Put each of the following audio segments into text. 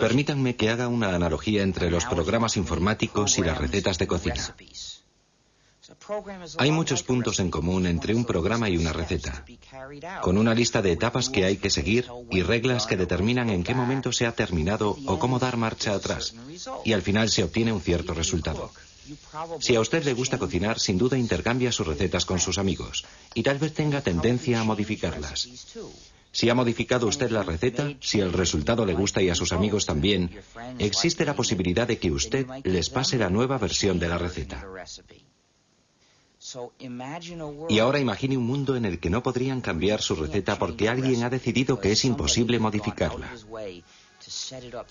Permítanme que haga una analogía entre los programas informáticos y las recetas de cocina. Hay muchos puntos en común entre un programa y una receta, con una lista de etapas que hay que seguir y reglas que determinan en qué momento se ha terminado o cómo dar marcha atrás, y al final se obtiene un cierto resultado. Si a usted le gusta cocinar, sin duda intercambia sus recetas con sus amigos, y tal vez tenga tendencia a modificarlas. Si ha modificado usted la receta, si el resultado le gusta y a sus amigos también, existe la posibilidad de que usted les pase la nueva versión de la receta. Y ahora imagine un mundo en el que no podrían cambiar su receta porque alguien ha decidido que es imposible modificarla.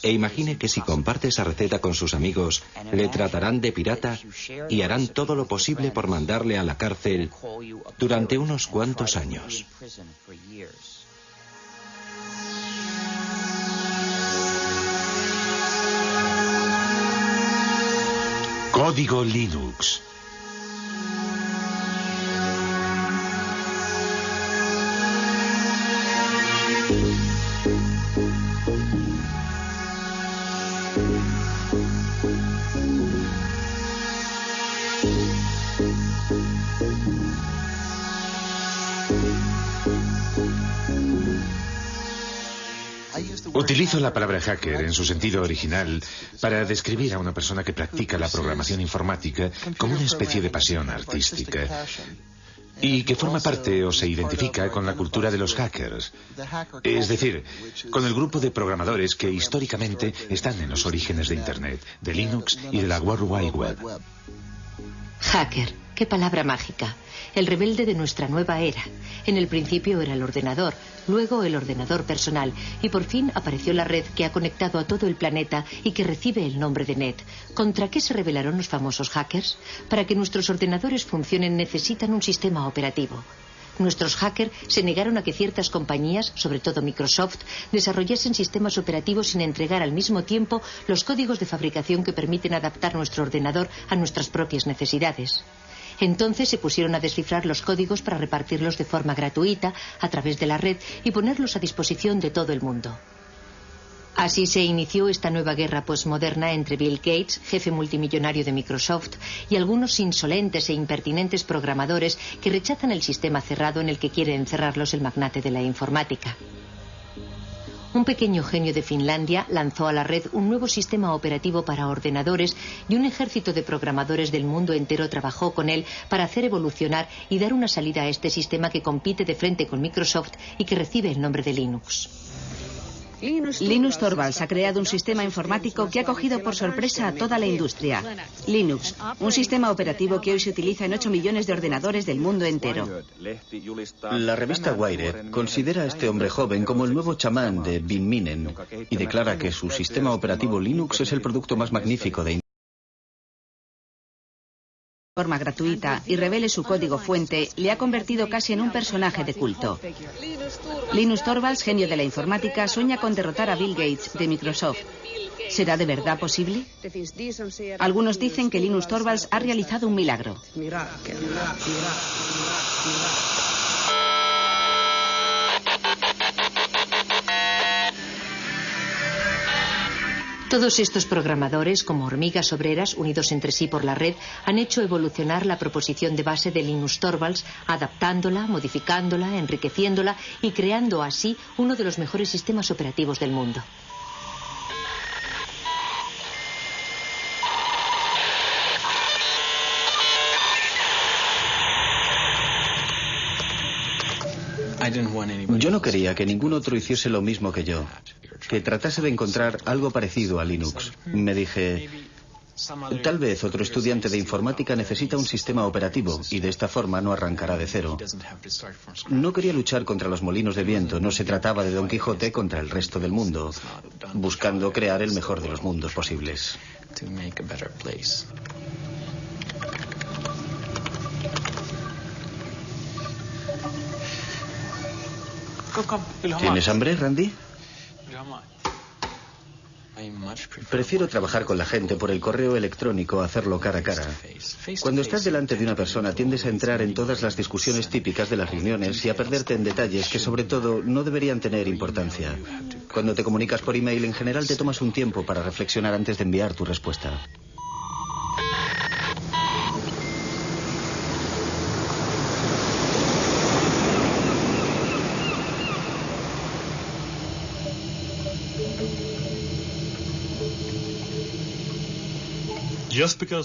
E imagine que si comparte esa receta con sus amigos, le tratarán de pirata y harán todo lo posible por mandarle a la cárcel durante unos cuantos años. Código Linux. Utilizo la palabra hacker en su sentido original para describir a una persona que practica la programación informática como una especie de pasión artística y que forma parte o se identifica con la cultura de los hackers, es decir, con el grupo de programadores que históricamente están en los orígenes de Internet, de Linux y de la World Wide Web. Hacker, qué palabra mágica el rebelde de nuestra nueva era. En el principio era el ordenador, luego el ordenador personal y por fin apareció la red que ha conectado a todo el planeta y que recibe el nombre de Net. ¿Contra qué se rebelaron los famosos hackers? Para que nuestros ordenadores funcionen necesitan un sistema operativo. Nuestros hackers se negaron a que ciertas compañías, sobre todo Microsoft, desarrollasen sistemas operativos sin entregar al mismo tiempo los códigos de fabricación que permiten adaptar nuestro ordenador a nuestras propias necesidades. Entonces se pusieron a descifrar los códigos para repartirlos de forma gratuita a través de la red y ponerlos a disposición de todo el mundo. Así se inició esta nueva guerra postmoderna entre Bill Gates, jefe multimillonario de Microsoft, y algunos insolentes e impertinentes programadores que rechazan el sistema cerrado en el que quiere encerrarlos el magnate de la informática. Un pequeño genio de Finlandia lanzó a la red un nuevo sistema operativo para ordenadores y un ejército de programadores del mundo entero trabajó con él para hacer evolucionar y dar una salida a este sistema que compite de frente con Microsoft y que recibe el nombre de Linux. Linus Torvalds ha creado un sistema informático que ha cogido por sorpresa a toda la industria. Linux, un sistema operativo que hoy se utiliza en 8 millones de ordenadores del mundo entero. La revista Wired considera a este hombre joven como el nuevo chamán de Bin Minen y declara que su sistema operativo Linux es el producto más magnífico de forma gratuita y revele su código fuente, le ha convertido casi en un personaje de culto. Linus Torvalds, genio de la informática, sueña con derrotar a Bill Gates de Microsoft. ¿Será de verdad posible? Algunos dicen que Linus Torvalds ha realizado un milagro. Todos estos programadores, como hormigas obreras unidos entre sí por la red, han hecho evolucionar la proposición de base de Linus Torvalds, adaptándola, modificándola, enriqueciéndola y creando así uno de los mejores sistemas operativos del mundo. Yo no quería que ningún otro hiciese lo mismo que yo, que tratase de encontrar algo parecido a Linux. Me dije, Tal vez otro estudiante de informática necesita un sistema operativo y de esta forma no arrancará de cero. No quería luchar contra los molinos de viento, no se trataba de Don Quijote contra el resto del mundo, buscando crear el mejor de los mundos posibles. ¿Tienes hambre, Randy? Prefiero trabajar con la gente por el correo electrónico a hacerlo cara a cara. Cuando estás delante de una persona tiendes a entrar en todas las discusiones típicas de las reuniones y a perderte en detalles que sobre todo no deberían tener importancia. Cuando te comunicas por email en general te tomas un tiempo para reflexionar antes de enviar tu respuesta.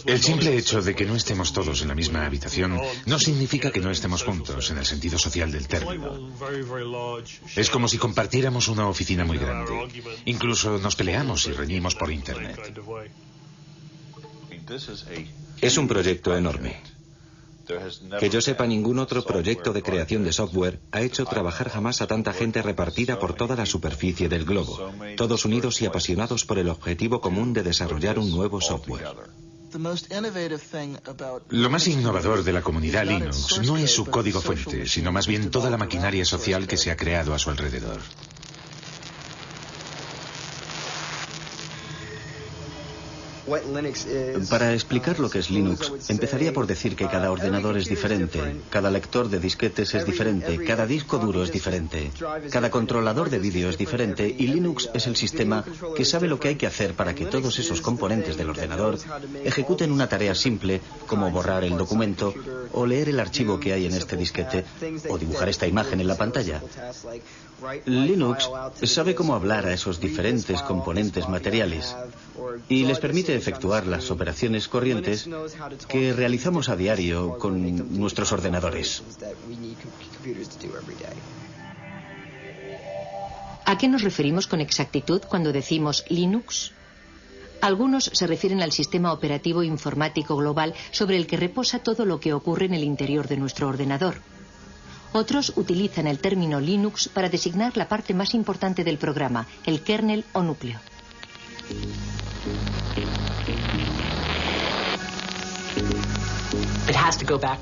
El simple hecho de que no estemos todos en la misma habitación no significa que no estemos juntos en el sentido social del término. Es como si compartiéramos una oficina muy grande. Incluso nos peleamos y reñimos por Internet. Es un proyecto enorme. Que yo sepa, ningún otro proyecto de creación de software ha hecho trabajar jamás a tanta gente repartida por toda la superficie del globo, todos unidos y apasionados por el objetivo común de desarrollar un nuevo software. Lo más innovador de la comunidad Linux no es su código fuente, sino más bien toda la maquinaria social que se ha creado a su alrededor. Para explicar lo que es Linux, empezaría por decir que cada ordenador es diferente, cada lector de disquetes es diferente, cada disco duro es diferente, cada controlador de vídeo es diferente y Linux es el sistema que sabe lo que hay que hacer para que todos esos componentes del ordenador ejecuten una tarea simple como borrar el documento o leer el archivo que hay en este disquete o dibujar esta imagen en la pantalla. Linux sabe cómo hablar a esos diferentes componentes materiales y les permite efectuar las operaciones corrientes que realizamos a diario con nuestros ordenadores. ¿A qué nos referimos con exactitud cuando decimos Linux? Algunos se refieren al sistema operativo informático global sobre el que reposa todo lo que ocurre en el interior de nuestro ordenador. Otros utilizan el término Linux para designar la parte más importante del programa, el kernel o núcleo.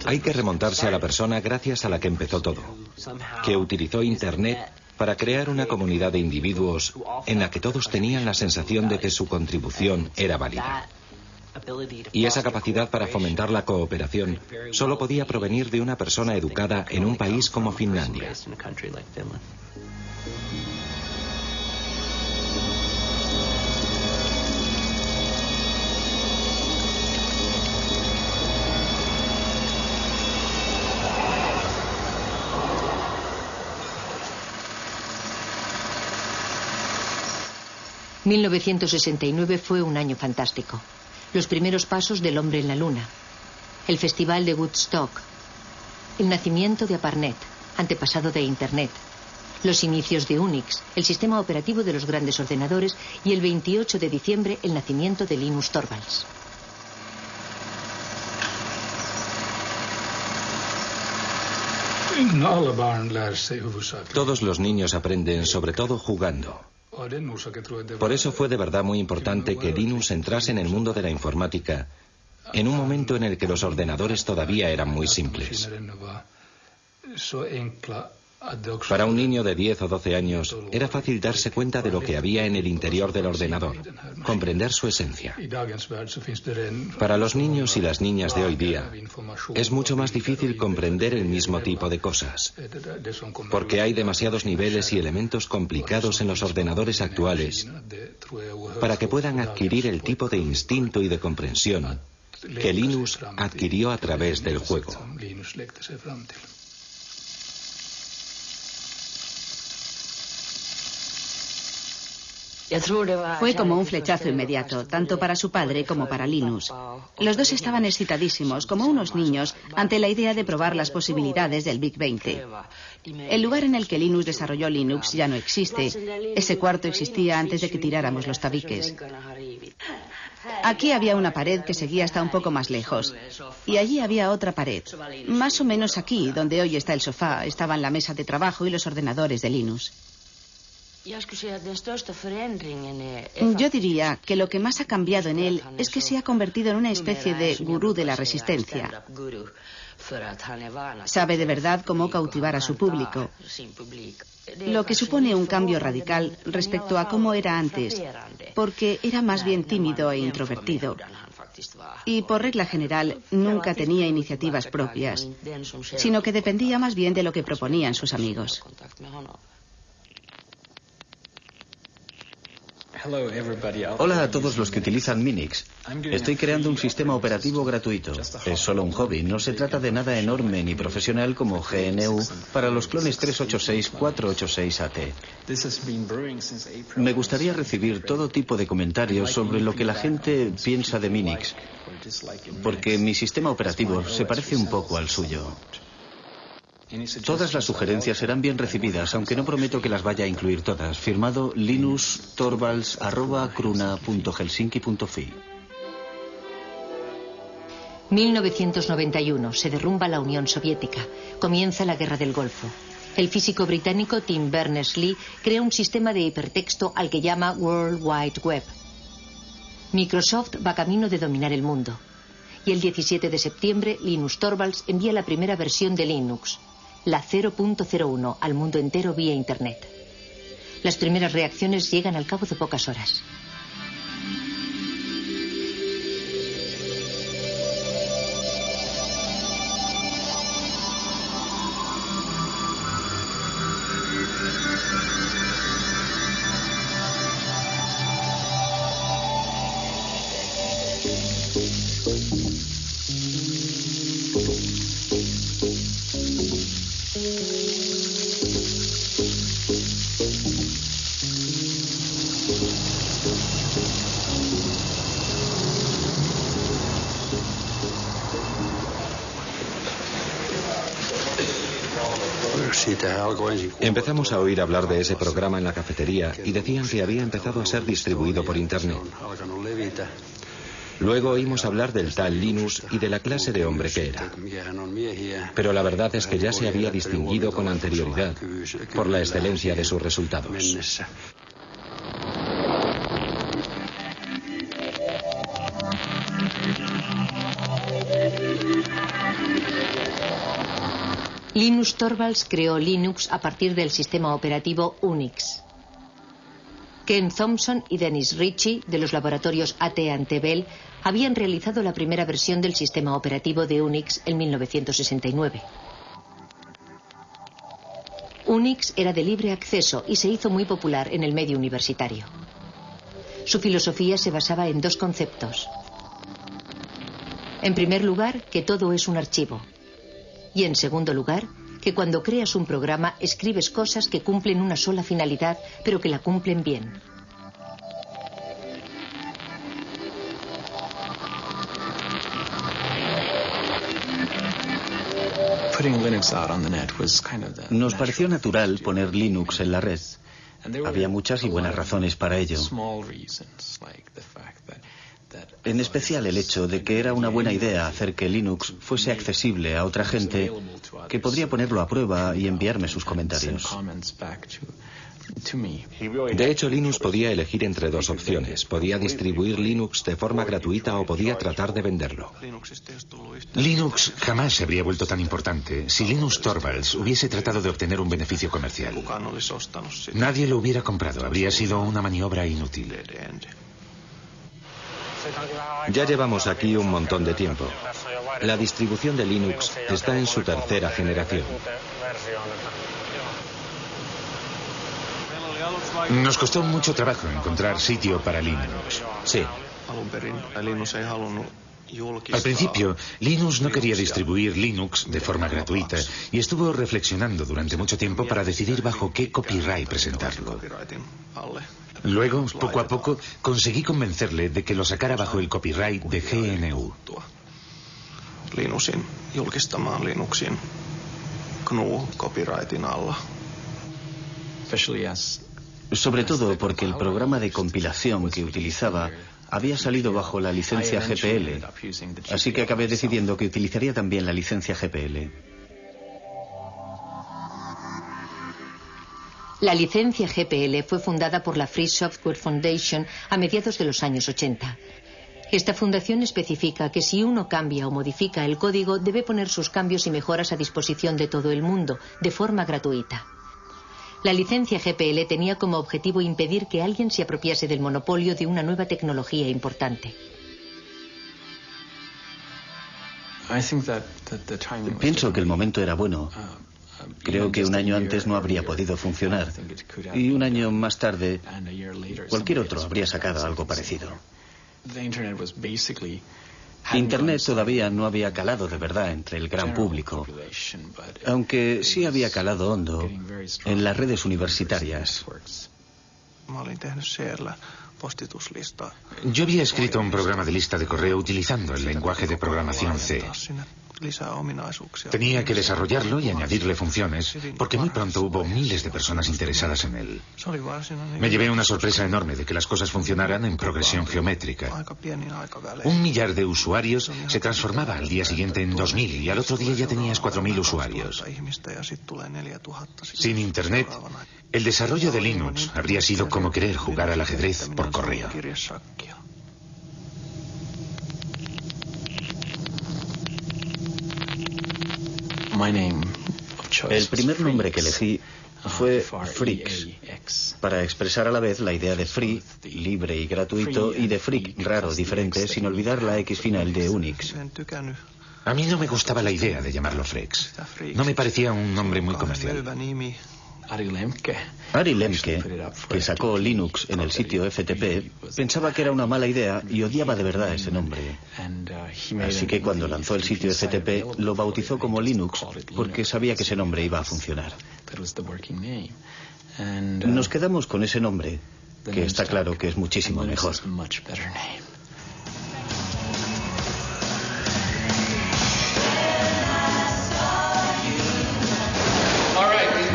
Hay que remontarse a la persona gracias a la que empezó todo, que utilizó Internet para crear una comunidad de individuos en la que todos tenían la sensación de que su contribución era válida. Y esa capacidad para fomentar la cooperación solo podía provenir de una persona educada en un país como Finlandia. 1969 fue un año fantástico los primeros pasos del hombre en la luna, el festival de Woodstock, el nacimiento de Aparnet, antepasado de Internet, los inicios de Unix, el sistema operativo de los grandes ordenadores y el 28 de diciembre el nacimiento de Linus Torvalds. Todos los niños aprenden sobre todo jugando. Por eso fue de verdad muy importante que Linus entrase en el mundo de la informática en un momento en el que los ordenadores todavía eran muy simples. Para un niño de 10 o 12 años era fácil darse cuenta de lo que había en el interior del ordenador, comprender su esencia. Para los niños y las niñas de hoy día es mucho más difícil comprender el mismo tipo de cosas, porque hay demasiados niveles y elementos complicados en los ordenadores actuales para que puedan adquirir el tipo de instinto y de comprensión que Linus adquirió a través del juego. Fue como un flechazo inmediato, tanto para su padre como para Linus. Los dos estaban excitadísimos, como unos niños, ante la idea de probar las posibilidades del Big 20. El lugar en el que Linus desarrolló Linux ya no existe. Ese cuarto existía antes de que tiráramos los tabiques. Aquí había una pared que seguía hasta un poco más lejos. Y allí había otra pared. Más o menos aquí, donde hoy está el sofá, estaban la mesa de trabajo y los ordenadores de Linus. Yo diría que lo que más ha cambiado en él es que se ha convertido en una especie de gurú de la resistencia. Sabe de verdad cómo cautivar a su público, lo que supone un cambio radical respecto a cómo era antes, porque era más bien tímido e introvertido. Y por regla general nunca tenía iniciativas propias, sino que dependía más bien de lo que proponían sus amigos. Hola a todos los que utilizan Minix. Estoy creando un sistema operativo gratuito. Es solo un hobby, no se trata de nada enorme ni profesional como GNU para los clones 386-486AT. Me gustaría recibir todo tipo de comentarios sobre lo que la gente piensa de Minix, porque mi sistema operativo se parece un poco al suyo. Todas las sugerencias serán bien recibidas, aunque no prometo que las vaya a incluir todas. Firmado linustorvalds.cruna.helsinki.fi 1991. Se derrumba la Unión Soviética. Comienza la Guerra del Golfo. El físico británico Tim Berners-Lee crea un sistema de hipertexto al que llama World Wide Web. Microsoft va camino de dominar el mundo. Y el 17 de septiembre, Linus Torvalds envía la primera versión de Linux, la 0.01 al mundo entero vía Internet. Las primeras reacciones llegan al cabo de pocas horas. Empezamos a oír hablar de ese programa en la cafetería y decían que había empezado a ser distribuido por Internet. Luego oímos hablar del tal Linus y de la clase de hombre que era. Pero la verdad es que ya se había distinguido con anterioridad por la excelencia de sus resultados. Linus Torvalds creó Linux a partir del sistema operativo Unix. Ken Thompson y Dennis Ritchie, de los laboratorios AT Antebel, habían realizado la primera versión del sistema operativo de Unix en 1969. Unix era de libre acceso y se hizo muy popular en el medio universitario. Su filosofía se basaba en dos conceptos. En primer lugar, que todo es un archivo. Y en segundo lugar, que cuando creas un programa escribes cosas que cumplen una sola finalidad, pero que la cumplen bien. Nos pareció natural poner Linux en la red. Había muchas y buenas razones para ello. En especial el hecho de que era una buena idea hacer que Linux fuese accesible a otra gente que podría ponerlo a prueba y enviarme sus comentarios. De hecho, Linux podía elegir entre dos opciones. Podía distribuir Linux de forma gratuita o podía tratar de venderlo. Linux jamás se habría vuelto tan importante si Linux Torvalds hubiese tratado de obtener un beneficio comercial. Nadie lo hubiera comprado. Habría sido una maniobra inútil. Ya llevamos aquí un montón de tiempo. La distribución de Linux está en su tercera generación. Nos costó mucho trabajo encontrar sitio para Linux. Sí. Al principio, Linux no quería distribuir Linux de forma gratuita y estuvo reflexionando durante mucho tiempo para decidir bajo qué copyright presentarlo. Luego, poco a poco, conseguí convencerle de que lo sacara bajo el copyright de GNU. Linuxin julkistamaan Linuxin GNU copyrightin alla. Sobre todo porque el programa de compilación que utilizaba había salido bajo la licencia GPL, así que acabé decidiendo que utilizaría también la licencia GPL. La licencia GPL fue fundada por la Free Software Foundation a mediados de los años 80. Esta fundación especifica que si uno cambia o modifica el código, debe poner sus cambios y mejoras a disposición de todo el mundo, de forma gratuita. La licencia GPL tenía como objetivo impedir que alguien se apropiase del monopolio de una nueva tecnología importante. Pienso que el momento era bueno. Creo que un año antes no habría podido funcionar y un año más tarde cualquier otro habría sacado algo parecido. Internet todavía no había calado de verdad entre el gran público, aunque sí había calado hondo en las redes universitarias. Yo había escrito un programa de lista de correo utilizando el lenguaje de programación C. Tenía que desarrollarlo y añadirle funciones, porque muy pronto hubo miles de personas interesadas en él. Me llevé una sorpresa enorme de que las cosas funcionaran en progresión geométrica. Un millar de usuarios se transformaba al día siguiente en 2.000 y al otro día ya tenías 4.000 usuarios. Sin Internet, el desarrollo de Linux habría sido como querer jugar al ajedrez por correo. El primer nombre que elegí fue Freaks, para expresar a la vez la idea de free, libre y gratuito, y de freak, raro, diferente, sin olvidar la X final de Unix. A mí no me gustaba la idea de llamarlo Freaks. No me parecía un nombre muy comercial. Ari Lemke, que sacó Linux en el sitio FTP, pensaba que era una mala idea y odiaba de verdad ese nombre. Así que cuando lanzó el sitio FTP lo bautizó como Linux porque sabía que ese nombre iba a funcionar. Nos quedamos con ese nombre, que está claro que es muchísimo mejor.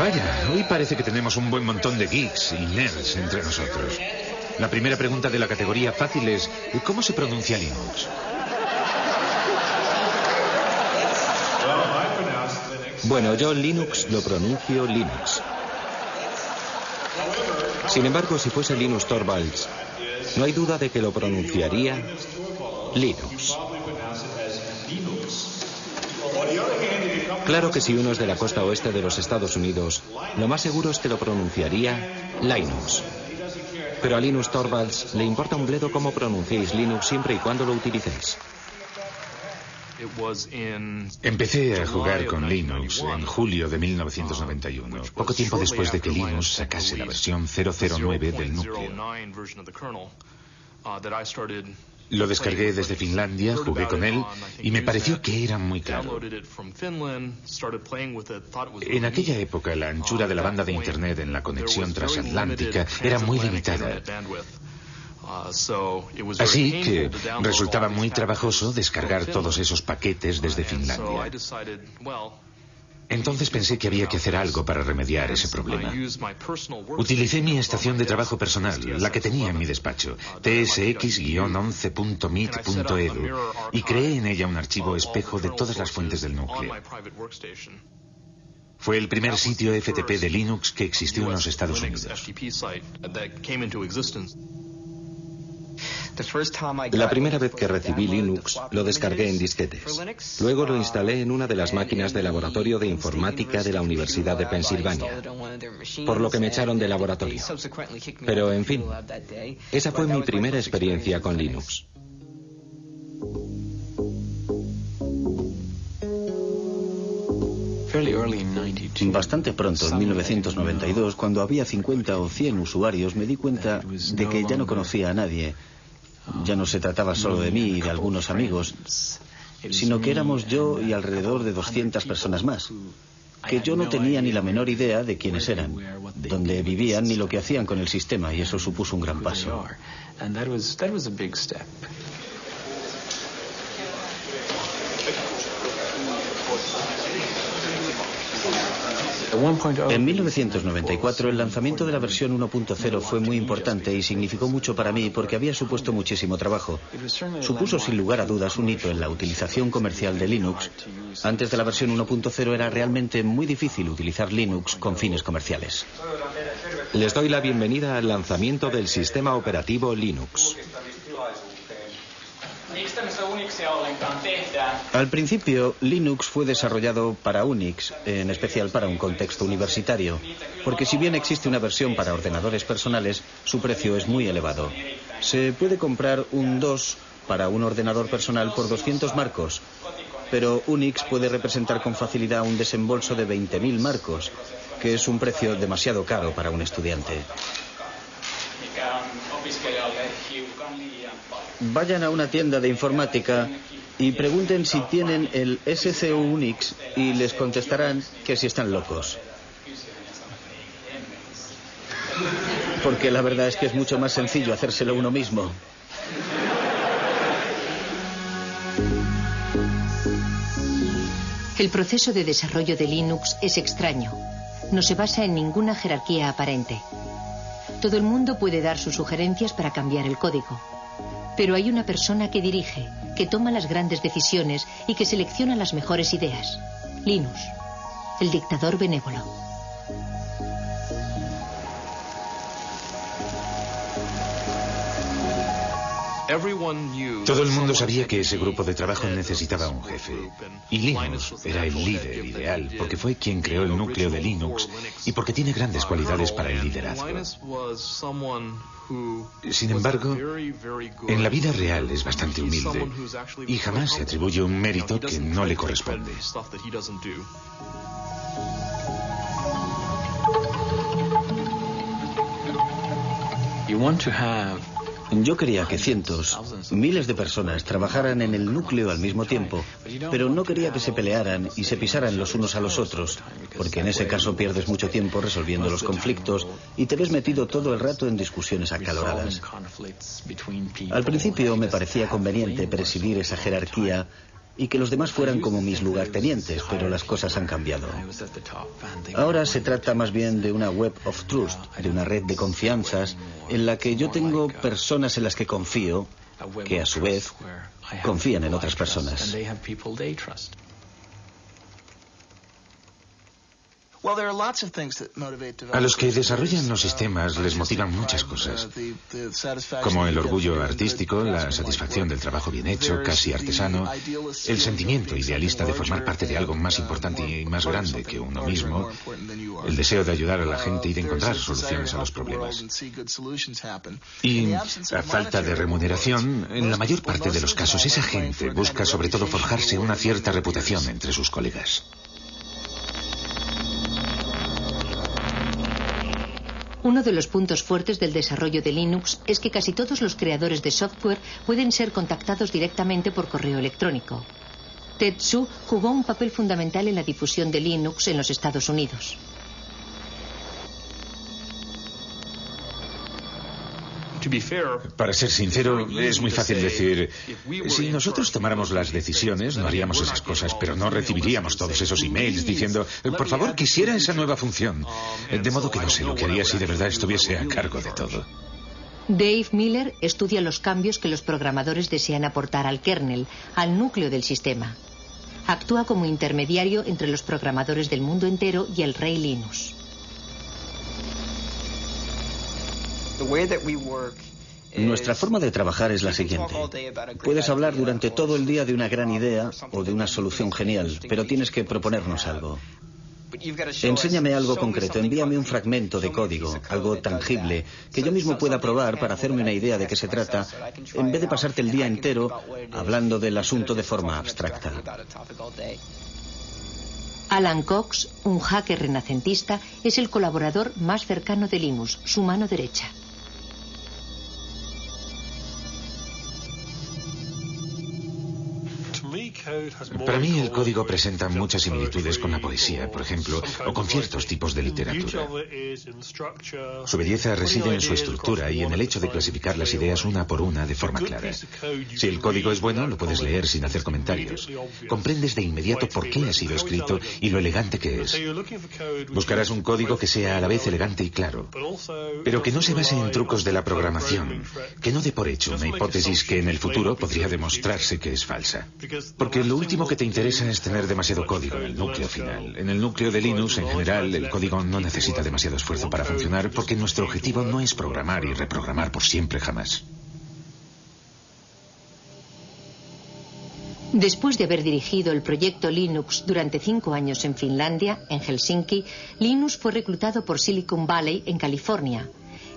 Vaya, hoy parece que tenemos un buen montón de geeks y nerds entre nosotros. La primera pregunta de la categoría fácil es, ¿cómo se pronuncia Linux? Bueno, yo Linux lo pronuncio Linux. Sin embargo, si fuese Linus Torvalds, no hay duda de que lo pronunciaría Linux. Claro que si uno es de la costa oeste de los Estados Unidos, lo más seguro es que lo pronunciaría Linux. Pero a Linus Torvalds le importa un bledo cómo pronunciéis Linux siempre y cuando lo utilicéis. Empecé a jugar con Linux en julio de 1991, poco tiempo después de que Linux sacase la versión 009 del núcleo. Lo descargué desde Finlandia, jugué con él y me pareció que era muy claro. En aquella época la anchura de la banda de Internet en la conexión transatlántica era muy limitada. Así que resultaba muy trabajoso descargar todos esos paquetes desde Finlandia. Entonces pensé que había que hacer algo para remediar ese problema. Utilicé mi estación de trabajo personal, la que tenía en mi despacho, tsx-11.meet.edu, y creé en ella un archivo espejo de todas las fuentes del núcleo. Fue el primer sitio FTP de Linux que existió en los Estados Unidos. La primera vez que recibí Linux lo descargué en disquetes. Luego lo instalé en una de las máquinas de laboratorio de informática de la Universidad de Pensilvania, por lo que me echaron de laboratorio. Pero, en fin, esa fue mi primera experiencia con Linux. Bastante pronto, en 1992, cuando había 50 o 100 usuarios, me di cuenta de que ya no conocía a nadie. Ya no se trataba solo de mí y de algunos amigos, sino que éramos yo y alrededor de 200 personas más, que yo no tenía ni la menor idea de quiénes eran, dónde vivían ni lo que hacían con el sistema, y eso supuso un gran paso. En 1994 el lanzamiento de la versión 1.0 fue muy importante y significó mucho para mí porque había supuesto muchísimo trabajo. Supuso sin lugar a dudas un hito en la utilización comercial de Linux. Antes de la versión 1.0 era realmente muy difícil utilizar Linux con fines comerciales. Les doy la bienvenida al lanzamiento del sistema operativo Linux. Al principio, Linux fue desarrollado para Unix, en especial para un contexto universitario, porque si bien existe una versión para ordenadores personales, su precio es muy elevado. Se puede comprar un 2 para un ordenador personal por 200 marcos, pero Unix puede representar con facilidad un desembolso de 20.000 marcos, que es un precio demasiado caro para un estudiante. Vayan a una tienda de informática y pregunten si tienen el SCU Unix y les contestarán que si están locos. Porque la verdad es que es mucho más sencillo hacérselo uno mismo. El proceso de desarrollo de Linux es extraño. No se basa en ninguna jerarquía aparente. Todo el mundo puede dar sus sugerencias para cambiar el código. Pero hay una persona que dirige, que toma las grandes decisiones y que selecciona las mejores ideas. Linus, el dictador benévolo. Todo el mundo sabía que ese grupo de trabajo necesitaba un jefe. Y Linus era el líder ideal, porque fue quien creó el núcleo de Linux y porque tiene grandes cualidades para el liderazgo. Sin embargo, en la vida real es bastante humilde y jamás se atribuye un mérito que no le corresponde. Yo quería que cientos, miles de personas trabajaran en el núcleo al mismo tiempo, pero no quería que se pelearan y se pisaran los unos a los otros, porque en ese caso pierdes mucho tiempo resolviendo los conflictos y te ves metido todo el rato en discusiones acaloradas. Al principio me parecía conveniente presidir esa jerarquía y que los demás fueran como mis lugartenientes, pero las cosas han cambiado. Ahora se trata más bien de una web of trust, de una red de confianzas en la que yo tengo personas en las que confío, que a su vez confían en otras personas. A los que desarrollan los sistemas les motivan muchas cosas, como el orgullo artístico, la satisfacción del trabajo bien hecho, casi artesano, el sentimiento idealista de formar parte de algo más importante y más grande que uno mismo, el deseo de ayudar a la gente y de encontrar soluciones a los problemas. Y a falta de remuneración, en la mayor parte de los casos esa gente busca sobre todo forjarse una cierta reputación entre sus colegas. Uno de los puntos fuertes del desarrollo de Linux es que casi todos los creadores de software pueden ser contactados directamente por correo electrónico. Tetsu jugó un papel fundamental en la difusión de Linux en los Estados Unidos. Para ser sincero, es muy fácil decir, si nosotros tomáramos las decisiones, no haríamos esas cosas, pero no recibiríamos todos esos emails diciendo, por favor, quisiera esa nueva función. De modo que no sé lo que haría si de verdad estuviese a cargo de todo. Dave Miller estudia los cambios que los programadores desean aportar al kernel, al núcleo del sistema. Actúa como intermediario entre los programadores del mundo entero y el rey Linux. Nuestra forma de trabajar es la siguiente. Puedes hablar durante todo el día de una gran idea o de una solución genial, pero tienes que proponernos algo. Enséñame algo concreto, envíame un fragmento de código, algo tangible, que yo mismo pueda probar para hacerme una idea de qué se trata, en vez de pasarte el día entero hablando del asunto de forma abstracta. Alan Cox, un hacker renacentista, es el colaborador más cercano de Linus, su mano derecha. Para mí el código presenta muchas similitudes con la poesía, por ejemplo, o con ciertos tipos de literatura. Su belleza reside en su estructura y en el hecho de clasificar las ideas una por una de forma clara. Si el código es bueno, lo puedes leer sin hacer comentarios. Comprendes de inmediato por qué ha sido escrito y lo elegante que es. Buscarás un código que sea a la vez elegante y claro, pero que no se base en trucos de la programación, que no dé por hecho una hipótesis que en el futuro podría demostrarse que es falsa. Porque lo último que te interesa es tener demasiado código en el núcleo final. En el núcleo de Linux, en general, el código no necesita demasiado esfuerzo para funcionar porque nuestro objetivo no es programar y reprogramar por siempre jamás. Después de haber dirigido el proyecto Linux durante cinco años en Finlandia, en Helsinki, Linus fue reclutado por Silicon Valley en California.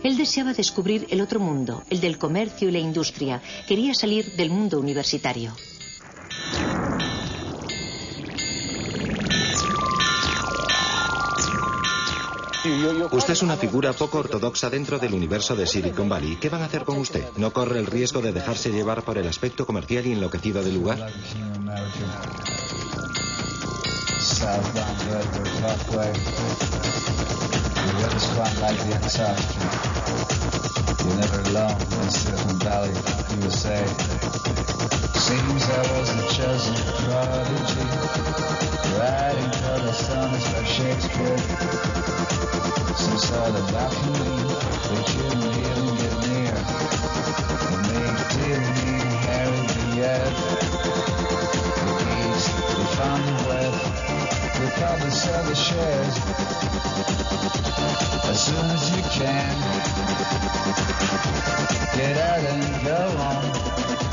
Él deseaba descubrir el otro mundo, el del comercio y la industria. Quería salir del mundo universitario. Usted es una figura poco ortodoxa dentro del universo de Silicon Valley. ¿Qué van a hacer con usted? ¿No corre el riesgo de dejarse llevar por el aspecto comercial y enloquecido del lugar? You lit the like the exile. You're never alone in Silicon Valley, you say. Seems I was the chosen prodigy, writing for the songs by Shakespeare. Some sort of alchemy that didn't even get near. It made Tilly and Harry the. They probably sell the shares. As soon as you can, get out and go on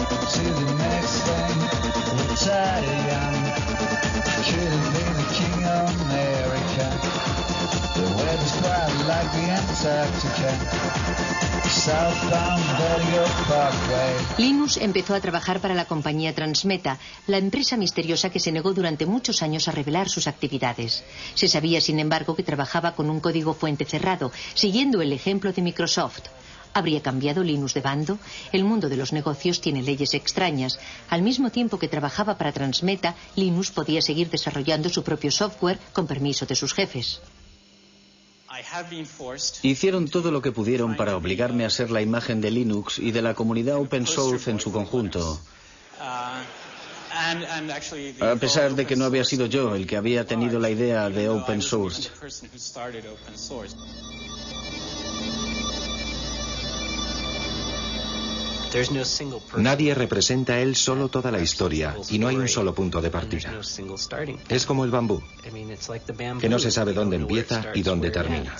Linus empezó a trabajar para la compañía Transmeta, la empresa misteriosa que se negó durante muchos años a revelar sus actividades. Se sabía, sin embargo, que trabajaba con un código fuente cerrado, siguiendo el ejemplo de Microsoft. ¿Habría cambiado Linus de bando? El mundo de los negocios tiene leyes extrañas. Al mismo tiempo que trabajaba para Transmeta, Linus podía seguir desarrollando su propio software con permiso de sus jefes. Hicieron todo lo que pudieron para obligarme a ser la imagen de Linux y de la comunidad open source en su conjunto. A pesar de que no había sido yo el que había tenido la idea de open source. Nadie representa él solo toda la historia y no hay un solo punto de partida. Es como el bambú, que no se sabe dónde empieza y dónde termina.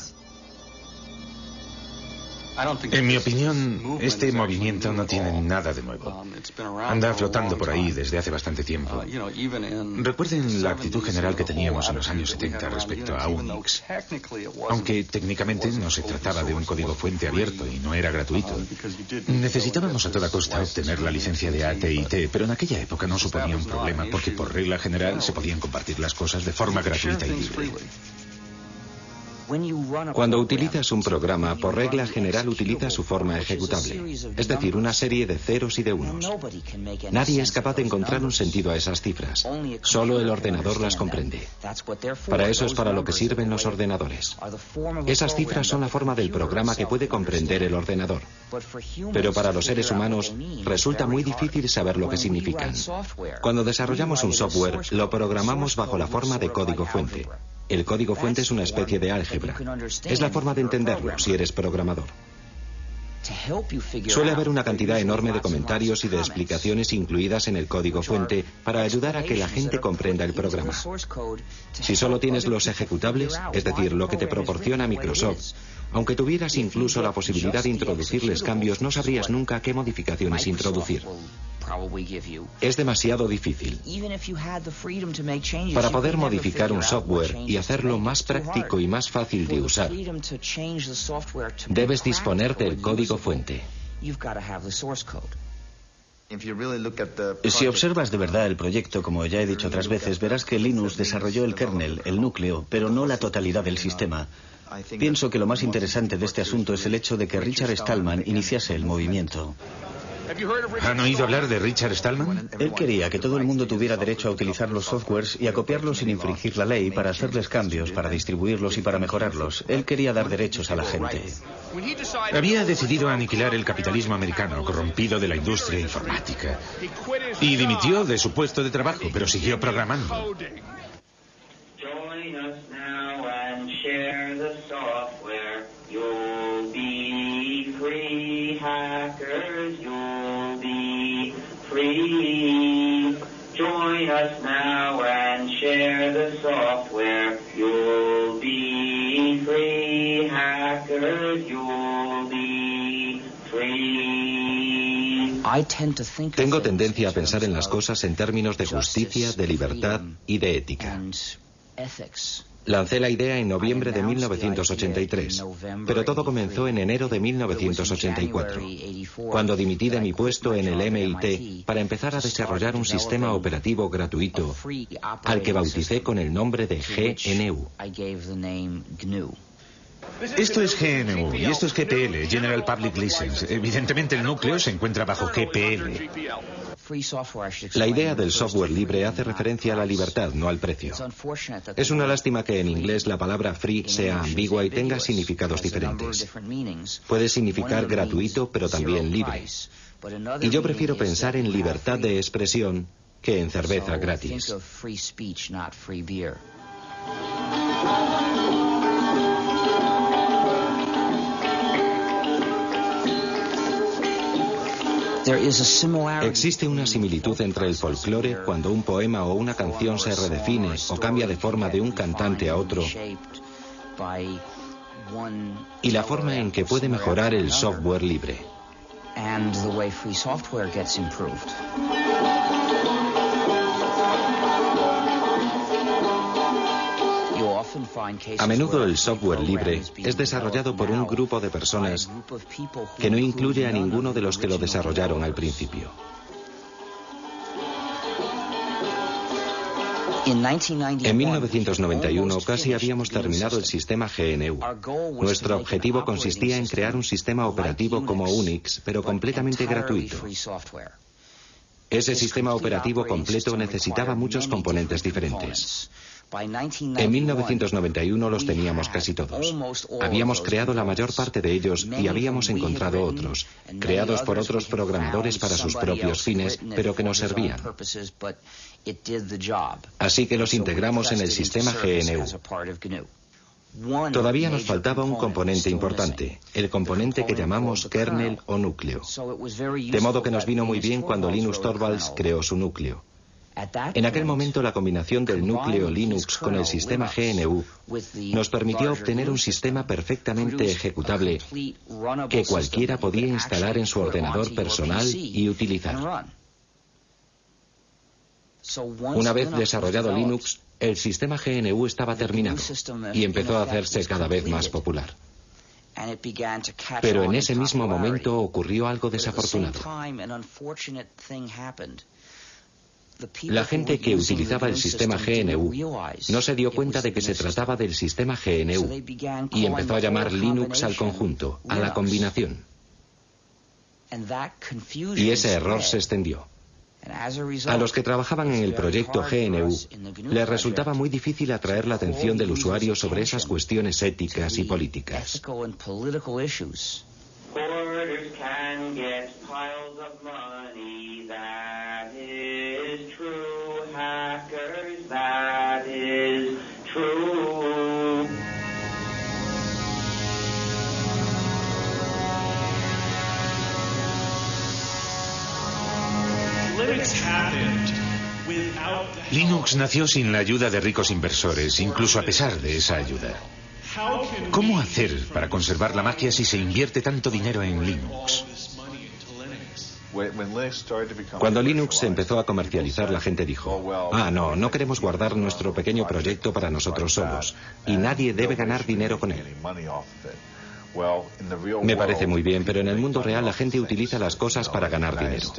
En mi opinión, este movimiento no tiene nada de nuevo. Anda flotando por ahí desde hace bastante tiempo. Recuerden la actitud general que teníamos en los años 70 respecto a Unix. Aunque técnicamente no se trataba de un código fuente abierto y no era gratuito. Necesitábamos a toda costa obtener la licencia de AT&T, pero en aquella época no suponía un problema porque por regla general se podían compartir las cosas de forma gratuita y libre. Cuando utilizas un programa, por regla general utiliza su forma ejecutable, es decir, una serie de ceros y de unos. Nadie es capaz de encontrar un sentido a esas cifras, solo el ordenador las comprende. Para eso es para lo que sirven los ordenadores. Esas cifras son la forma del programa que puede comprender el ordenador. Pero para los seres humanos resulta muy difícil saber lo que significan. Cuando desarrollamos un software, lo programamos bajo la forma de código fuente. El código fuente es una especie de álgebra. Es la forma de entenderlo si eres programador. Suele haber una cantidad enorme de comentarios y de explicaciones incluidas en el código fuente para ayudar a que la gente comprenda el programa. Si solo tienes los ejecutables, es decir, lo que te proporciona Microsoft, aunque tuvieras incluso la posibilidad de introducirles cambios, no sabrías nunca qué modificaciones introducir. Es demasiado difícil. Para poder modificar un software y hacerlo más práctico y más fácil de usar, debes disponer del código fuente. Si observas de verdad el proyecto, como ya he dicho otras veces, verás que Linux desarrolló el kernel, el núcleo, pero no la totalidad del sistema. Pienso que lo más interesante de este asunto es el hecho de que Richard Stallman iniciase el movimiento. ¿Han oído hablar de Richard Stallman? Él quería que todo el mundo tuviera derecho a utilizar los softwares y a copiarlos sin infringir la ley para hacerles cambios, para distribuirlos y para mejorarlos. Él quería dar derechos a la gente. Había decidido aniquilar el capitalismo americano corrompido de la industria informática. Y dimitió de su puesto de trabajo, pero siguió programando. Software. You'll be free, hackers, you'll be free. Tengo tendencia a pensar en las cosas en términos de justicia, de libertad y de ética. Lancé la idea en noviembre de 1983, pero todo comenzó en enero de 1984, cuando dimití de mi puesto en el MIT para empezar a desarrollar un sistema operativo gratuito al que bauticé con el nombre de GNU. Esto es GNU y esto es GPL, General Public License. Evidentemente el núcleo se encuentra bajo GPL. La idea del software libre hace referencia a la libertad, no al precio. Es una lástima que en inglés la palabra free sea ambigua y tenga significados diferentes. Puede significar gratuito, pero también libre. Y yo prefiero pensar en libertad de expresión que en cerveza gratis. Existe una similitud entre el folclore cuando un poema o una canción se redefine o cambia de forma de un cantante a otro. Y la forma en que puede mejorar el software libre. A menudo el software libre es desarrollado por un grupo de personas que no incluye a ninguno de los que lo desarrollaron al principio. En 1991 casi habíamos terminado el sistema GNU. Nuestro objetivo consistía en crear un sistema operativo como Unix, pero completamente gratuito. Ese sistema operativo completo necesitaba muchos componentes diferentes. En 1991 los teníamos casi todos. Habíamos creado la mayor parte de ellos y habíamos encontrado otros, creados por otros programadores para sus propios fines, pero que nos servían. Así que los integramos en el sistema GNU. Todavía nos faltaba un componente importante, el componente que llamamos kernel o núcleo. De modo que nos vino muy bien cuando Linus Torvalds creó su núcleo. En aquel momento la combinación del núcleo Linux con el sistema GNU nos permitió obtener un sistema perfectamente ejecutable que cualquiera podía instalar en su ordenador personal y utilizar. Una vez desarrollado Linux, el sistema GNU estaba terminado y empezó a hacerse cada vez más popular. Pero en ese mismo momento ocurrió algo desafortunado. La gente que utilizaba el sistema GNU no se dio cuenta de que se trataba del sistema GNU y empezó a llamar Linux al conjunto, a la combinación. Y ese error se extendió. A los que trabajaban en el proyecto GNU les resultaba muy difícil atraer la atención del usuario sobre esas cuestiones éticas y políticas. Linux nació sin la ayuda de ricos inversores, incluso a pesar de esa ayuda. ¿Cómo hacer para conservar la magia si se invierte tanto dinero en Linux? Cuando Linux empezó a comercializar, la gente dijo, ah, no, no queremos guardar nuestro pequeño proyecto para nosotros solos, y nadie debe ganar dinero con él. Me parece muy bien, pero en el mundo real la gente utiliza las cosas para ganar dinero.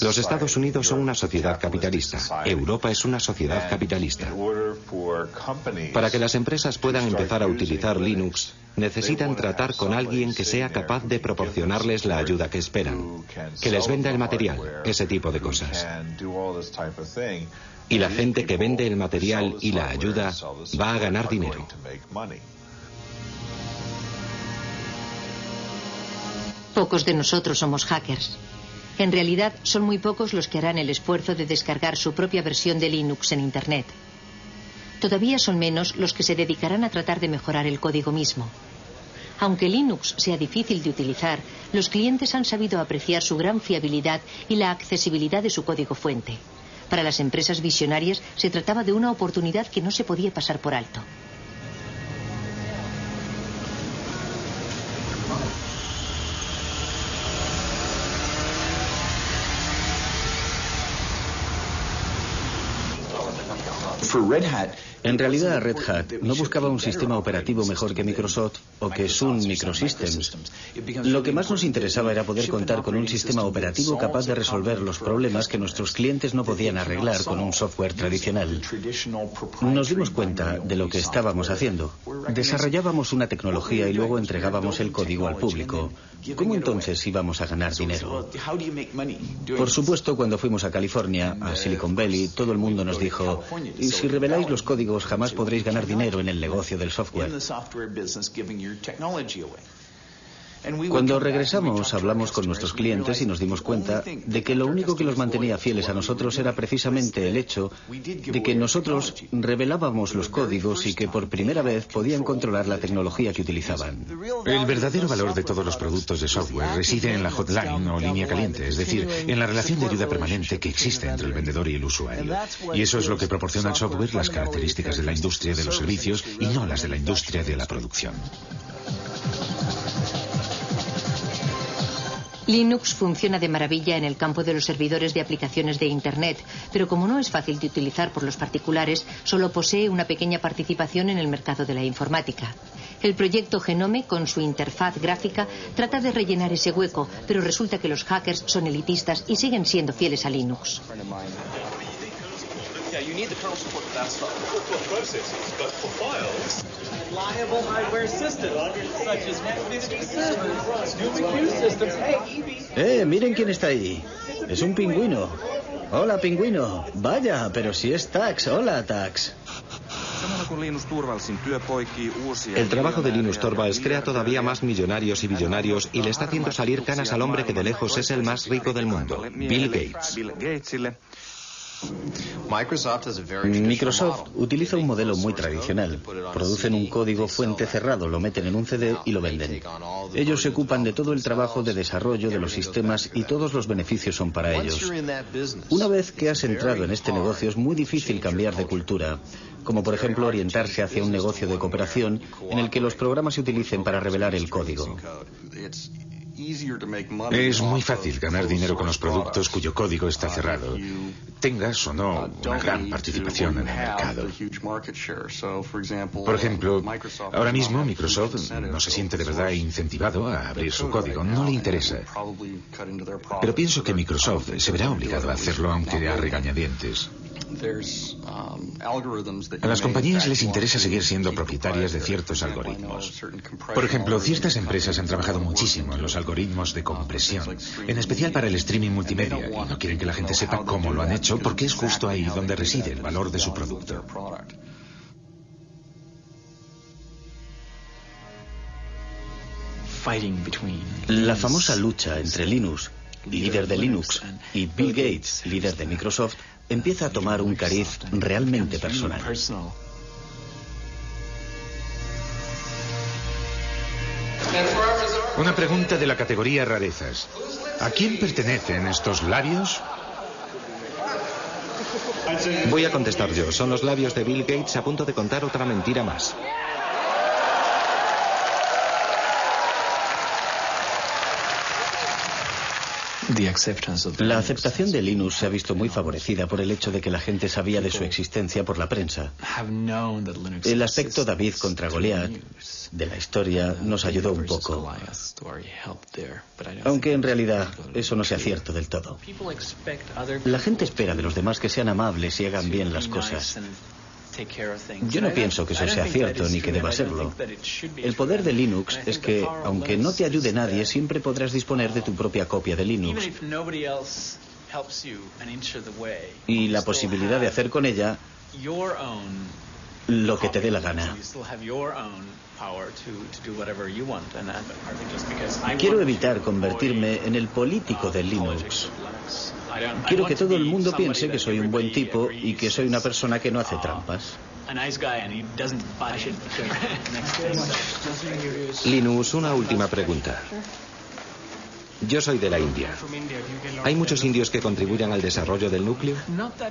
Los Estados Unidos son una sociedad capitalista. Europa es una sociedad capitalista. Para que las empresas puedan empezar a utilizar Linux, necesitan tratar con alguien que sea capaz de proporcionarles la ayuda que esperan, que les venda el material, ese tipo de cosas. Y la gente que vende el material y la ayuda va a ganar dinero. Pocos de nosotros somos hackers. En realidad, son muy pocos los que harán el esfuerzo de descargar su propia versión de Linux en Internet. Todavía son menos los que se dedicarán a tratar de mejorar el código mismo. Aunque Linux sea difícil de utilizar, los clientes han sabido apreciar su gran fiabilidad y la accesibilidad de su código fuente. Para las empresas visionarias se trataba de una oportunidad que no se podía pasar por alto. for Red Hat En realidad, Red Hat no buscaba un sistema operativo mejor que Microsoft o que Sun Microsystems. Lo que más nos interesaba era poder contar con un sistema operativo capaz de resolver los problemas que nuestros clientes no podían arreglar con un software tradicional. Nos dimos cuenta de lo que estábamos haciendo. Desarrollábamos una tecnología y luego entregábamos el código al público. ¿Cómo entonces íbamos a ganar dinero? Por supuesto, cuando fuimos a California, a Silicon Valley, todo el mundo nos dijo, y si reveláis los códigos jamás podréis ganar dinero en el negocio del software. Cuando regresamos hablamos con nuestros clientes y nos dimos cuenta de que lo único que los mantenía fieles a nosotros era precisamente el hecho de que nosotros revelábamos los códigos y que por primera vez podían controlar la tecnología que utilizaban. El verdadero valor de todos los productos de software reside en la hotline o línea caliente, es decir, en la relación de ayuda permanente que existe entre el vendedor y el usuario. Y eso es lo que proporciona al software las características de la industria de los servicios y no las de la industria de la producción. Linux funciona de maravilla en el campo de los servidores de aplicaciones de Internet, pero como no es fácil de utilizar por los particulares, solo posee una pequeña participación en el mercado de la informática. El proyecto Genome, con su interfaz gráfica, trata de rellenar ese hueco, pero resulta que los hackers son elitistas y siguen siendo fieles a Linux. Eh, miren quién está ahí. Es un pingüino. Hola, pingüino. Vaya, pero si es Tax. Hola, Tax. El trabajo de Linus Torvalds crea todavía más millonarios y billonarios y le está haciendo salir canas al hombre que de lejos es el más rico del mundo, Bill Gates. Microsoft utiliza un modelo muy tradicional. Producen un código fuente cerrado, lo meten en un CD y lo venden. Ellos se ocupan de todo el trabajo de desarrollo de los sistemas y todos los beneficios son para ellos. Una vez que has entrado en este negocio es muy difícil cambiar de cultura, como por ejemplo orientarse hacia un negocio de cooperación en el que los programas se utilicen para revelar el código. Es muy fácil ganar dinero con los productos cuyo código está cerrado, tengas o no una gran participación en el mercado. Por ejemplo, ahora mismo Microsoft no se siente de verdad incentivado a abrir su código, no le interesa. Pero pienso que Microsoft se verá obligado a hacerlo aunque a regañadientes. A las compañías les interesa seguir siendo propietarias de ciertos algoritmos. Por ejemplo, ciertas empresas han trabajado muchísimo en los algoritmos de compresión, en especial para el streaming multimedia, y no quieren que la gente sepa cómo lo han hecho porque es justo ahí donde reside el valor de su producto. La famosa lucha entre Linus, líder de Linux, y Bill Gates, líder de Microsoft, empieza a tomar un cariz realmente personal. Una pregunta de la categoría rarezas. ¿A quién pertenecen estos labios? Voy a contestar yo. Son los labios de Bill Gates a punto de contar otra mentira más. La aceptación de Linux se ha visto muy favorecida por el hecho de que la gente sabía de su existencia por la prensa. El aspecto David contra Goliat de la historia nos ayudó un poco. Aunque en realidad eso no sea cierto del todo. La gente espera de los demás que sean amables y hagan bien las cosas. Yo no pienso que eso sea cierto ni que deba serlo. El poder de Linux es que, aunque no te ayude nadie, siempre podrás disponer de tu propia copia de Linux. Y la posibilidad de hacer con ella lo que te dé la gana. Quiero evitar convertirme en el político de Linux. Quiero que todo el mundo piense que soy un buen tipo y que soy una persona que no hace trampas. Linus, una última pregunta. Yo soy de la India. ¿Hay muchos indios que contribuyan al desarrollo del núcleo?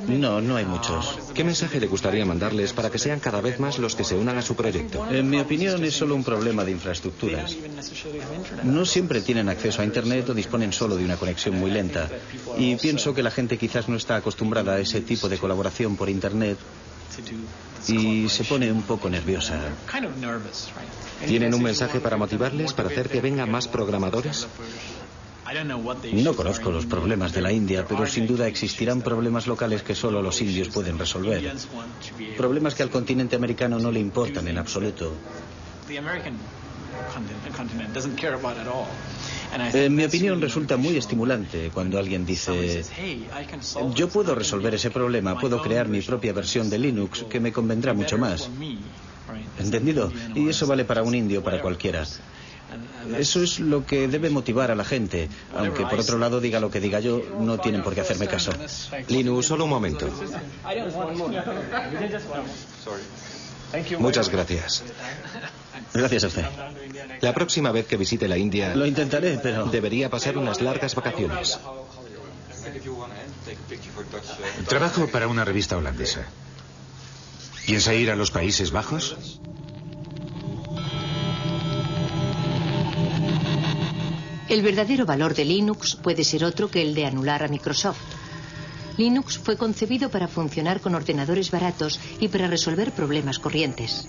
No, no hay muchos. ¿Qué mensaje le gustaría mandarles para que sean cada vez más los que se unan a su proyecto? En mi opinión es solo un problema de infraestructuras. No siempre tienen acceso a Internet o disponen solo de una conexión muy lenta. Y pienso que la gente quizás no está acostumbrada a ese tipo de colaboración por Internet y se pone un poco nerviosa. ¿Tienen un mensaje para motivarles, para hacer que vengan más programadores? No conozco los problemas de la India, pero sin duda existirán problemas locales que solo los indios pueden resolver. Problemas que al continente americano no le importan en absoluto. En mi opinión resulta muy estimulante cuando alguien dice, yo puedo resolver ese problema, puedo crear mi propia versión de Linux que me convendrá mucho más. ¿Entendido? Y eso vale para un indio, para cualquiera. Eso es lo que debe motivar a la gente, aunque por otro lado diga lo que diga yo, no tienen por qué hacerme caso. Linux, solo un momento. Muchas gracias. Gracias a usted. La próxima vez que visite la India... Lo intentaré, pero... Debería pasar unas largas vacaciones. Trabajo para una revista holandesa. ¿Piensa ir a los Países Bajos? El verdadero valor de Linux puede ser otro que el de anular a Microsoft. Linux fue concebido para funcionar con ordenadores baratos y para resolver problemas corrientes.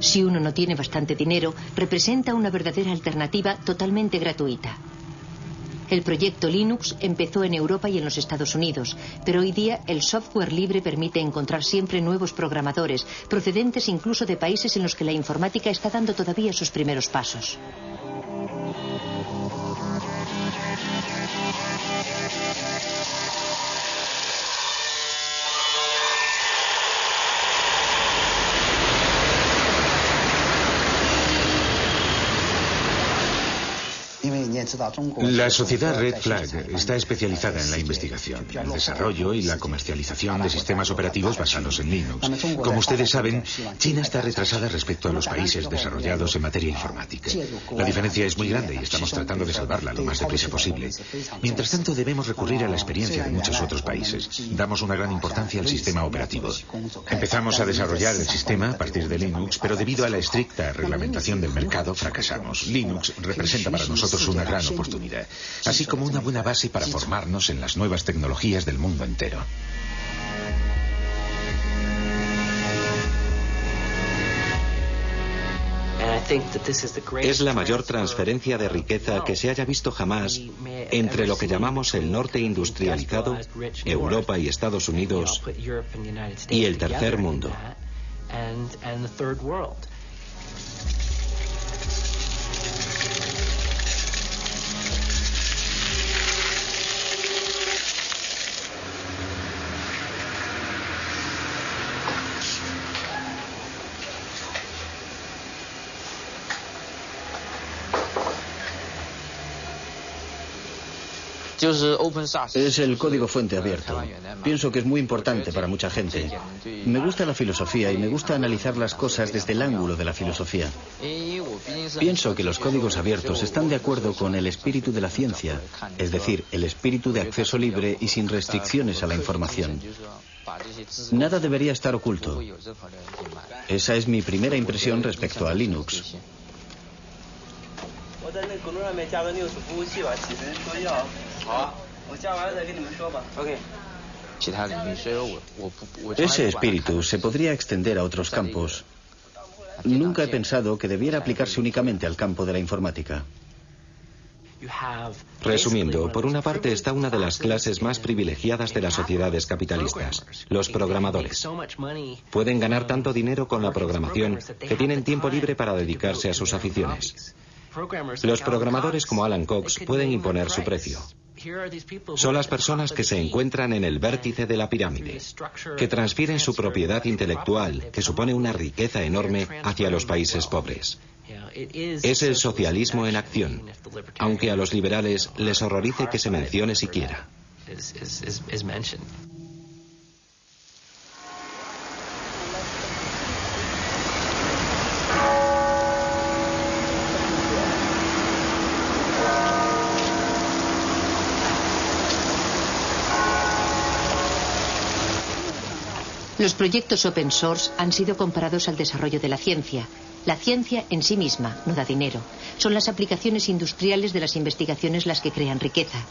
Si uno no tiene bastante dinero, representa una verdadera alternativa totalmente gratuita. El proyecto Linux empezó en Europa y en los Estados Unidos, pero hoy día el software libre permite encontrar siempre nuevos programadores, procedentes incluso de países en los que la informática está dando todavía sus primeros pasos. thank you La sociedad Red Flag está especializada en la investigación, el desarrollo y la comercialización de sistemas operativos basados en Linux. Como ustedes saben, China está retrasada respecto a los países desarrollados en materia informática. La diferencia es muy grande y estamos tratando de salvarla lo más deprisa posible. Mientras tanto, debemos recurrir a la experiencia de muchos otros países. Damos una gran importancia al sistema operativo. Empezamos a desarrollar el sistema a partir de Linux, pero debido a la estricta reglamentación del mercado, fracasamos. Linux representa para nosotros una gran oportunidad, así como una buena base para formarnos en las nuevas tecnologías del mundo entero. Es la mayor transferencia de riqueza que se haya visto jamás entre lo que llamamos el norte industrializado, Europa y Estados Unidos, y el tercer mundo. Es el código fuente abierto. Pienso que es muy importante para mucha gente. Me gusta la filosofía y me gusta analizar las cosas desde el ángulo de la filosofía. Pienso que los códigos abiertos están de acuerdo con el espíritu de la ciencia, es decir, el espíritu de acceso libre y sin restricciones a la información. Nada debería estar oculto. Esa es mi primera impresión respecto a Linux. Ese espíritu se podría extender a otros campos. Nunca he pensado que debiera aplicarse únicamente al campo de la informática. Resumiendo, por una parte está una de las clases más privilegiadas de las sociedades capitalistas, los programadores. Pueden ganar tanto dinero con la programación que tienen tiempo libre para dedicarse a sus aficiones. Los programadores como Alan Cox pueden imponer su precio. Son las personas que se encuentran en el vértice de la pirámide, que transfieren su propiedad intelectual, que supone una riqueza enorme, hacia los países pobres. Es el socialismo en acción, aunque a los liberales les horrorice que se mencione siquiera. Los proyectos open source han sido comparados al desarrollo de la ciencia. La ciencia en sí misma no da dinero. Son las aplicaciones industriales de las investigaciones las que crean riqueza.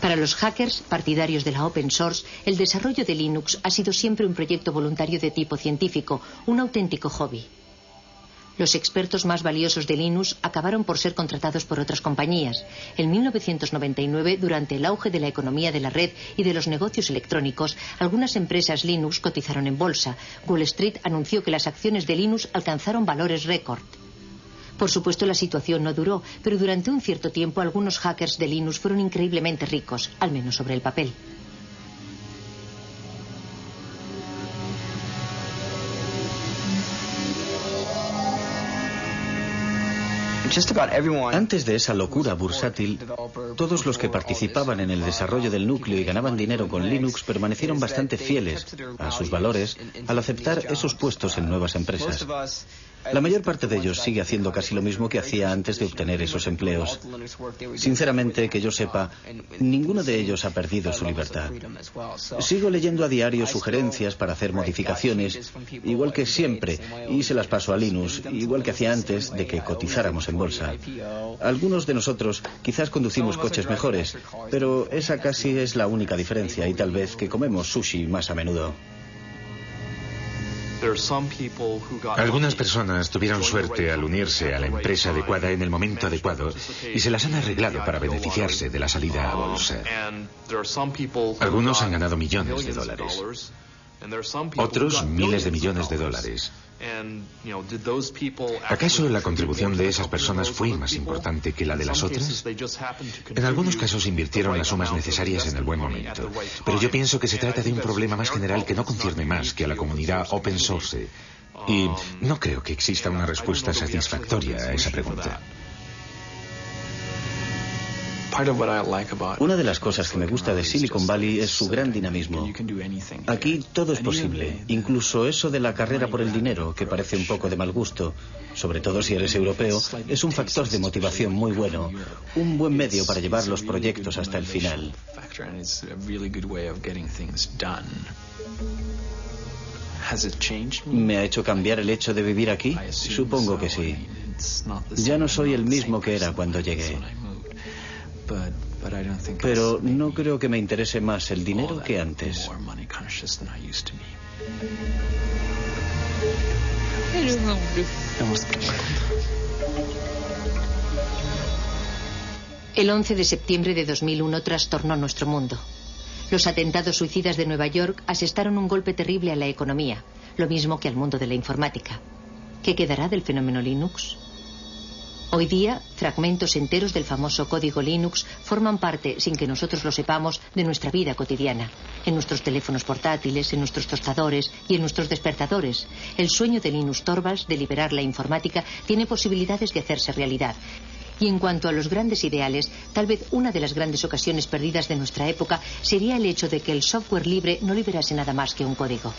Para los hackers, partidarios de la open source, el desarrollo de Linux ha sido siempre un proyecto voluntario de tipo científico, un auténtico hobby. Los expertos más valiosos de Linux acabaron por ser contratados por otras compañías. En 1999, durante el auge de la economía de la red y de los negocios electrónicos, algunas empresas Linux cotizaron en bolsa. Wall Street anunció que las acciones de Linux alcanzaron valores récord. Por supuesto, la situación no duró, pero durante un cierto tiempo algunos hackers de Linux fueron increíblemente ricos, al menos sobre el papel. Antes de esa locura bursátil, todos los que participaban en el desarrollo del núcleo y ganaban dinero con Linux permanecieron bastante fieles a sus valores al aceptar esos puestos en nuevas empresas. La mayor parte de ellos sigue haciendo casi lo mismo que hacía antes de obtener esos empleos. Sinceramente, que yo sepa, ninguno de ellos ha perdido su libertad. Sigo leyendo a diario sugerencias para hacer modificaciones, igual que siempre, y se las paso a Linux, igual que hacía antes de que cotizáramos en bolsa. Algunos de nosotros quizás conducimos coches mejores, pero esa casi es la única diferencia y tal vez que comemos sushi más a menudo. Algunas personas tuvieron suerte al unirse a la empresa adecuada en el momento adecuado y se las han arreglado para beneficiarse de la salida a bolsa. Algunos han ganado millones de dólares. Otros miles de millones de dólares. ¿Acaso la contribución de esas personas fue más importante que la de las otras? En algunos casos invirtieron las sumas necesarias en el buen momento, pero yo pienso que se trata de un problema más general que no concierne más que a la comunidad open source. Y no creo que exista una respuesta satisfactoria a esa pregunta. Una de las cosas que me gusta de Silicon Valley es su gran dinamismo. Aquí todo es posible, incluso eso de la carrera por el dinero, que parece un poco de mal gusto, sobre todo si eres europeo, es un factor de motivación muy bueno, un buen medio para llevar los proyectos hasta el final. ¿Me ha hecho cambiar el hecho de vivir aquí? Supongo que sí. Ya no soy el mismo que era cuando llegué. Pero no creo que me interese más el dinero que antes. El 11 de septiembre de 2001 trastornó nuestro mundo. Los atentados suicidas de Nueva York asestaron un golpe terrible a la economía, lo mismo que al mundo de la informática. ¿Qué quedará del fenómeno Linux? Hoy día, fragmentos enteros del famoso código Linux forman parte, sin que nosotros lo sepamos, de nuestra vida cotidiana. En nuestros teléfonos portátiles, en nuestros tostadores y en nuestros despertadores. El sueño de Linus Torvalds de liberar la informática tiene posibilidades de hacerse realidad. Y en cuanto a los grandes ideales, tal vez una de las grandes ocasiones perdidas de nuestra época sería el hecho de que el software libre no liberase nada más que un código.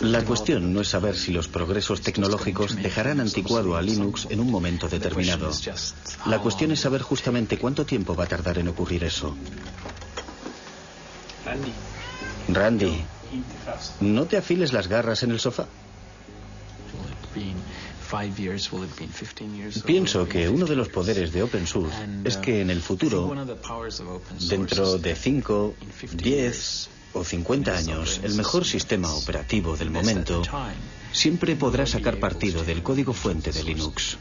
La cuestión no es saber si los progresos tecnológicos dejarán anticuado a Linux en un momento determinado. La cuestión es saber justamente cuánto tiempo va a tardar en ocurrir eso. Randy, ¿no te afiles las garras en el sofá? Pienso que uno de los poderes de open source es que en el futuro, dentro de 5, 10 o 50 años, el mejor sistema operativo del momento siempre podrá sacar partido del código fuente de Linux.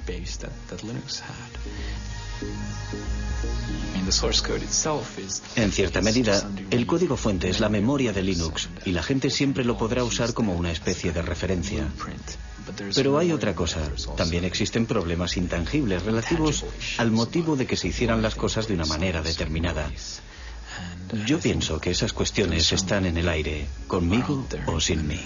En cierta medida, el código fuente es la memoria de Linux y la gente siempre lo podrá usar como una especie de referencia. Pero hay otra cosa. También existen problemas intangibles relativos al motivo de que se hicieran las cosas de una manera determinada. Yo pienso que esas cuestiones están en el aire, conmigo o sin mí.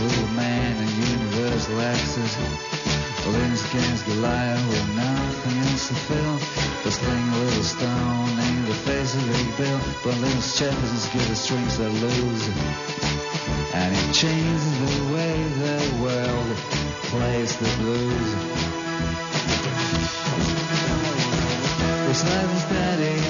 Little man, and universal access. Linus against Goliath with nothing else to fill. But sling little stone in the face of Big Bill. But Linus Jefferson's as good as strings that lose. And it changes the way the world plays the blues. Life is daddy.